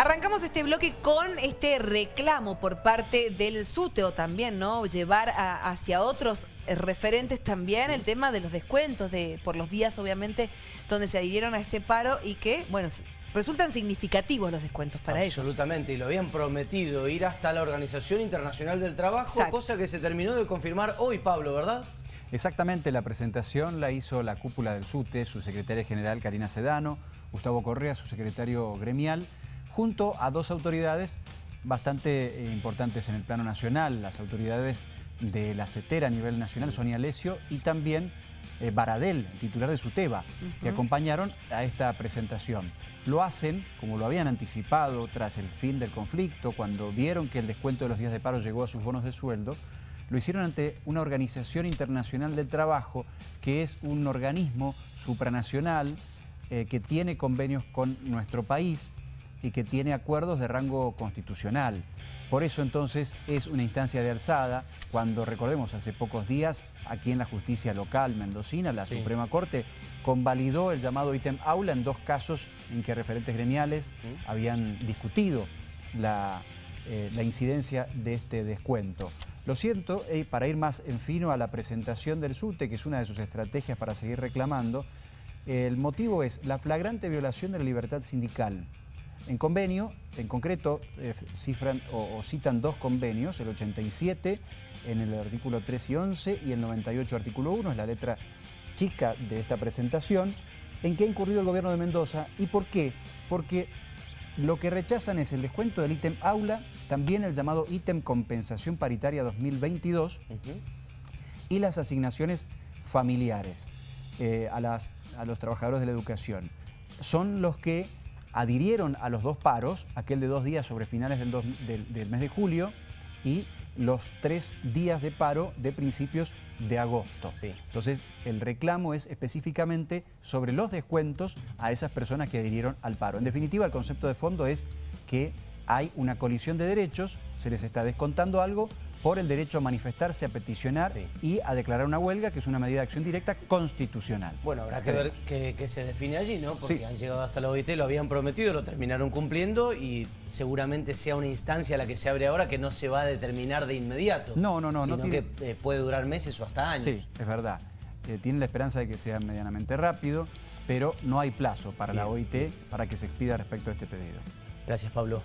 Arrancamos este bloque con este reclamo por parte del SUTEO también, ¿no? Llevar hacia otros referentes también el tema de los descuentos de por los días, obviamente, donde se adhirieron a este paro y que, bueno, resultan significativos los descuentos para ellos. Absolutamente, y lo habían prometido ir hasta la Organización Internacional del Trabajo, cosa que se terminó de confirmar hoy, Pablo, ¿verdad? Exactamente, la presentación la hizo la cúpula del SUTE, su secretaria general Karina Sedano, Gustavo Correa, su secretario gremial, junto a dos autoridades bastante eh, importantes en el plano nacional, las autoridades de la CETERA a nivel nacional, Sonia Alesio, y también eh, Baradel, titular de SUTEBA, que acompañaron a esta presentación. Lo hacen, como lo habían anticipado tras el fin del conflicto, cuando vieron que el descuento de los días de paro llegó a sus bonos de sueldo, lo hicieron ante una organización internacional del trabajo, que es un organismo supranacional eh, que tiene convenios con nuestro país y que tiene acuerdos de rango constitucional. Por eso entonces es una instancia de alzada, cuando recordemos hace pocos días, aquí en la justicia local mendocina, la Suprema Corte convalidó el llamado ítem aula en dos casos en que referentes gremiales habían discutido la, eh, la, incidencia de este descuento. Lo siento, eh, para ir más en fino a la presentación del SUTE, que es una de sus estrategias para seguir reclamando, el motivo es la flagrante violación de la libertad sindical. En convenio, en concreto, eh, cifran o, citan dos convenios, el 87 en el artículo 3 y 11 y el 98 artículo 1, es la letra chica de esta presentación, en que ha incurrido el gobierno de Mendoza. ¿Y por qué? Porque lo que rechazan es el descuento del ítem aula, también el llamado ítem compensación paritaria 2022 y las asignaciones familiares eh, a, las, a los trabajadores de la educación. Son los que adhirieron a los dos paros, aquel de dos días sobre finales del, mes de julio y los tres días de paro de principios de agosto. Entonces, el reclamo es específicamente sobre los descuentos a esas personas que adhirieron al paro. En definitiva, el concepto de fondo es que hay una colisión de derechos, se les está descontando algo por el derecho a manifestarse, a peticionar y a declarar una huelga, que es una medida de acción directa constitucional. Bueno, habrá que ver qué, se define allí, ¿no? Porque han llegado hasta la OIT, lo habían prometido, lo terminaron cumpliendo y seguramente sea una instancia la que se abre ahora que no se va a determinar de inmediato. No, no, no. Sino que eh, puede durar meses o hasta años. Sí, es verdad. Eh, tiene la esperanza de que sea medianamente rápido, pero no hay plazo para la OIT para que se expida respecto a este pedido. Gracias, Pablo.